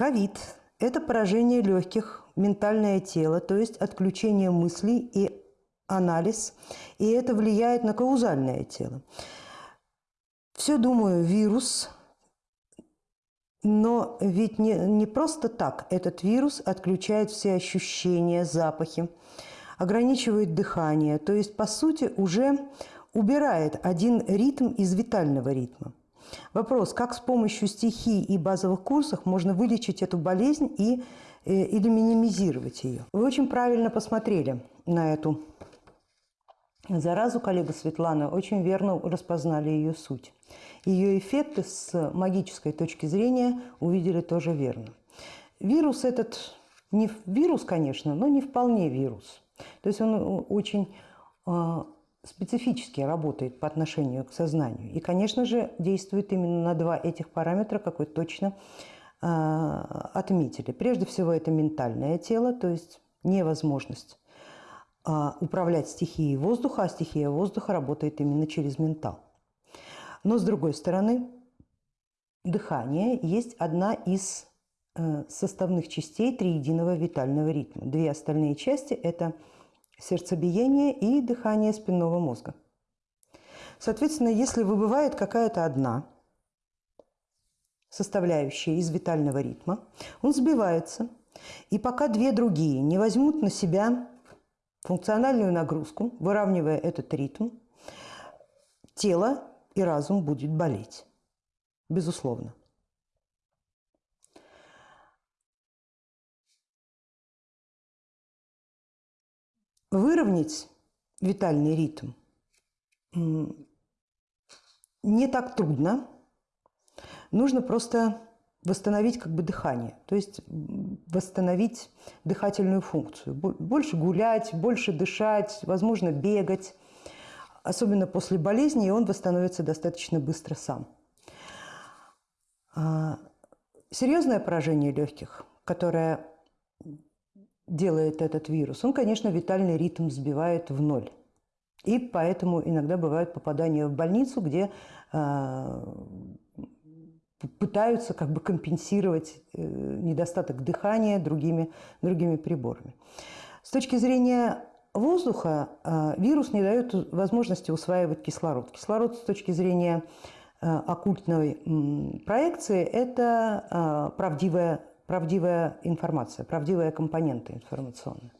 Ковид – это поражение легких, ментальное тело, то есть отключение мыслей и анализ, и это влияет на каузальное тело. Все, думаю, вирус, но ведь не, не просто так этот вирус отключает все ощущения, запахи, ограничивает дыхание, то есть, по сути, уже убирает один ритм из витального ритма. Вопрос, как с помощью стихий и базовых курсов можно вылечить эту болезнь и, э, или минимизировать ее? Вы очень правильно посмотрели на эту заразу, коллега Светлана, очень верно распознали ее суть. Ее эффекты с магической точки зрения увидели тоже верно. Вирус этот, не вирус, конечно, но не вполне вирус. То есть он очень а, специфически работает по отношению к сознанию. И, конечно же, действует именно на два этих параметра, как вы точно э, отметили. Прежде всего, это ментальное тело, то есть невозможность э, управлять стихией воздуха, а стихия воздуха работает именно через ментал. Но, с другой стороны, дыхание есть одна из э, составных частей триединого витального ритма. Две остальные части – это – сердцебиение и дыхание спинного мозга. Соответственно, если выбывает какая-то одна составляющая из витального ритма, он сбивается, и пока две другие не возьмут на себя функциональную нагрузку, выравнивая этот ритм, тело и разум будет болеть, безусловно. Выровнять витальный ритм не так трудно. Нужно просто восстановить как бы дыхание, то есть восстановить дыхательную функцию. Больше гулять, больше дышать, возможно, бегать. Особенно после болезни, и он восстановится достаточно быстро сам. А, серьезное поражение легких, которое делает этот вирус? Он, конечно, витальный ритм сбивает в ноль. И поэтому иногда бывают попадания в больницу, где э, пытаются как бы компенсировать э, недостаток дыхания другими, другими приборами. С точки зрения воздуха э, вирус не дает возможности усваивать кислород. Кислород с точки зрения э, оккультной проекции – это правдивая правдивая информация, правдивая компонента информационная.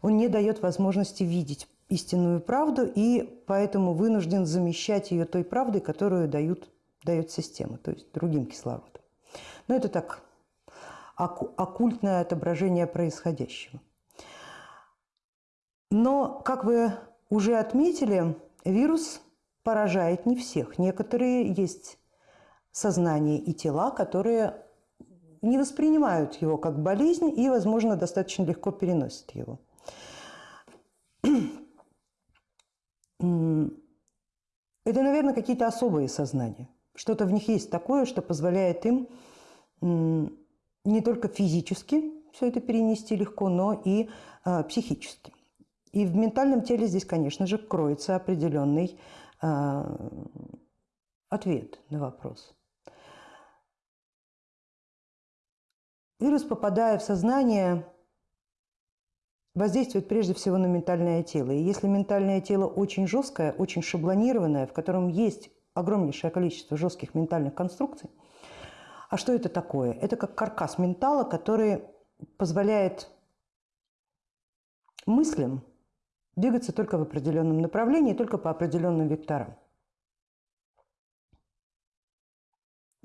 Он не дает возможности видеть истинную правду и поэтому вынужден замещать ее той правдой, которую дают, дает система, то есть другим кислородом. Но это так, оккультное отображение происходящего. Но, как вы уже отметили, вирус поражает не всех. Некоторые есть сознания и тела, которые не воспринимают его как болезнь и, возможно, достаточно легко переносят его. Это, наверное, какие-то особые сознания. Что-то в них есть такое, что позволяет им не только физически все это перенести легко, но и э, психически. И в ментальном теле здесь, конечно же, кроется определенный э, ответ на вопрос. Вирус, попадая в сознание, воздействует прежде всего на ментальное тело. И если ментальное тело очень жесткое, очень шаблонированное, в котором есть огромнейшее количество жестких ментальных конструкций, а что это такое? Это как каркас ментала, который позволяет мыслям двигаться только в определенном направлении, только по определенным векторам.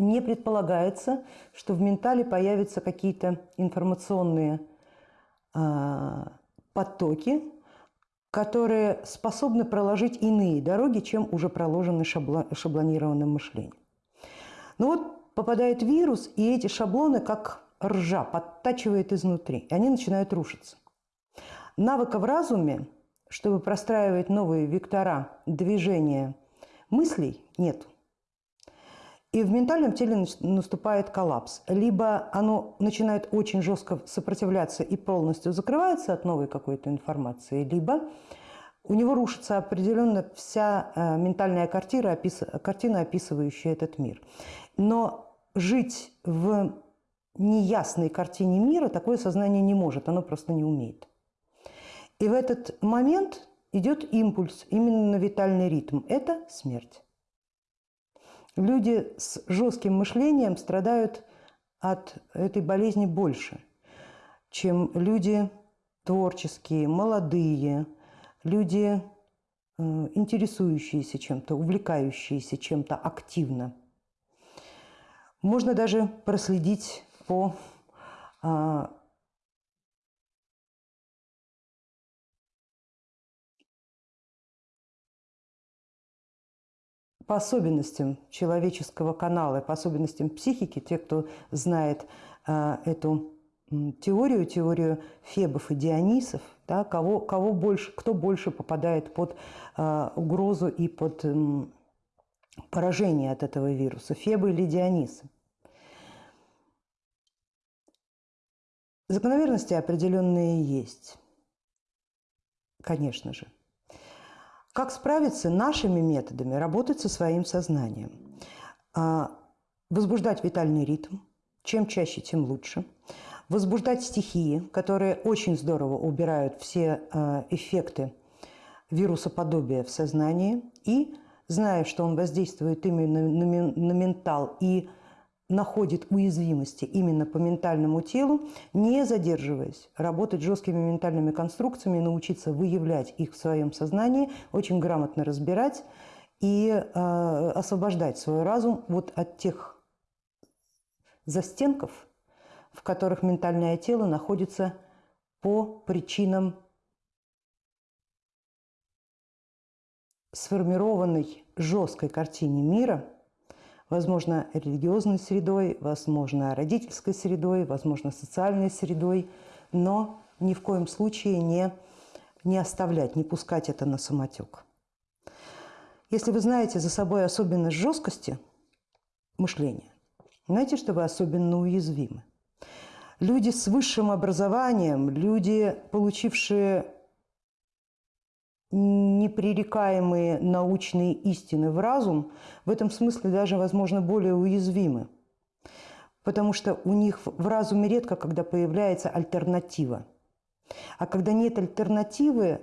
Не предполагается, что в ментале появятся какие-то информационные э, потоки, которые способны проложить иные дороги, чем уже проложены шабло, шаблонированным мышлением. Но вот попадает вирус, и эти шаблоны, как ржа, подтачивает изнутри, и они начинают рушиться. Навыка в разуме, чтобы простраивать новые вектора движения мыслей, нет. И в ментальном теле наступает коллапс. Либо оно начинает очень жестко сопротивляться и полностью закрывается от новой какой-то информации, либо у него рушится определенно вся э, ментальная картина, картина, описывающая этот мир. Но жить в неясной картине мира такое сознание не может, оно просто не умеет. И в этот момент идет импульс именно на витальный ритм. Это смерть. Люди с жестким мышлением страдают от этой болезни больше, чем люди творческие, молодые, люди, э, интересующиеся чем-то, увлекающиеся чем-то активно. Можно даже проследить по по особенностям человеческого канала, по особенностям психики, те, кто знает э, эту теорию, теорию Фебов и Дионисов, да, кого, кого больше, кто больше попадает под э, угрозу и под э, поражение от этого вируса, Фебы или Дионисы. Закономерности определенные есть, конечно же. Как справиться нашими методами? Работать со своим сознанием. А, возбуждать витальный ритм. Чем чаще, тем лучше. Возбуждать стихии, которые очень здорово убирают все а, эффекты вирусоподобия в сознании. И, зная, что он воздействует именно на ментал и находит уязвимости именно по ментальному телу, не задерживаясь, работать жесткими ментальными конструкциями, научиться выявлять их в своем сознании, очень грамотно разбирать и э, освобождать свой разум вот от тех застенков, в которых ментальное тело находится по причинам сформированной жесткой картине мира – возможно, религиозной средой, возможно, родительской средой, возможно, социальной средой, но ни в коем случае не, не оставлять, не пускать это на самотек. Если вы знаете за собой особенность жесткости мышления, знаете, что вы особенно уязвимы. Люди с высшим образованием, люди, получившие непререкаемые научные истины в разум, в этом смысле даже, возможно, более уязвимы. Потому что у них в разуме редко, когда появляется альтернатива. А когда нет альтернативы,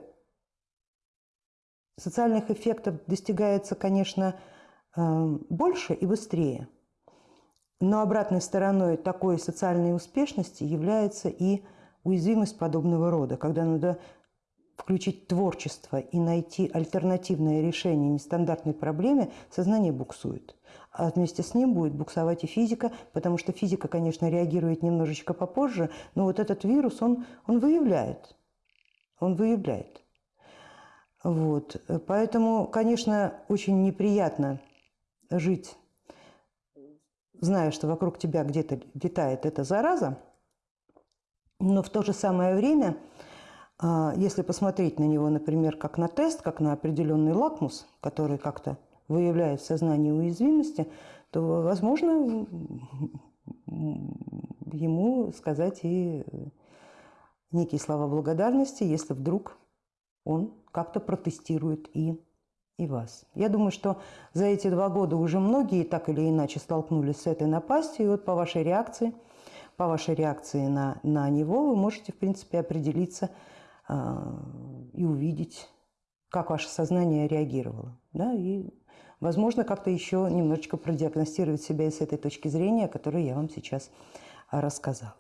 социальных эффектов достигается, конечно, э, больше и быстрее. Но обратной стороной такой социальной успешности является и уязвимость подобного рода, когда надо включить творчество и найти альтернативное решение нестандартной проблеме, сознание буксует. А вместе с ним будет буксовать и физика, потому что физика, конечно, реагирует немножечко попозже, но вот этот вирус, он, он выявляет. Он выявляет. Вот. Поэтому, конечно, очень неприятно жить, зная, что вокруг тебя где-то летает эта зараза, но в то же самое время – если посмотреть на него, например, как на тест, как на определенный лакмус, который как-то выявляет в сознании уязвимости, то, возможно, ему сказать и некие слова благодарности, если вдруг он как-то протестирует и, и вас. Я думаю, что за эти два года уже многие так или иначе столкнулись с этой напастью, и вот по вашей реакции, по вашей реакции на, на него вы можете, в принципе, определиться, а, и увидеть, как ваше сознание реагировало. Да? И, возможно, как-то еще немножечко продиагностировать себя и с этой точки зрения, о которой я вам сейчас рассказала.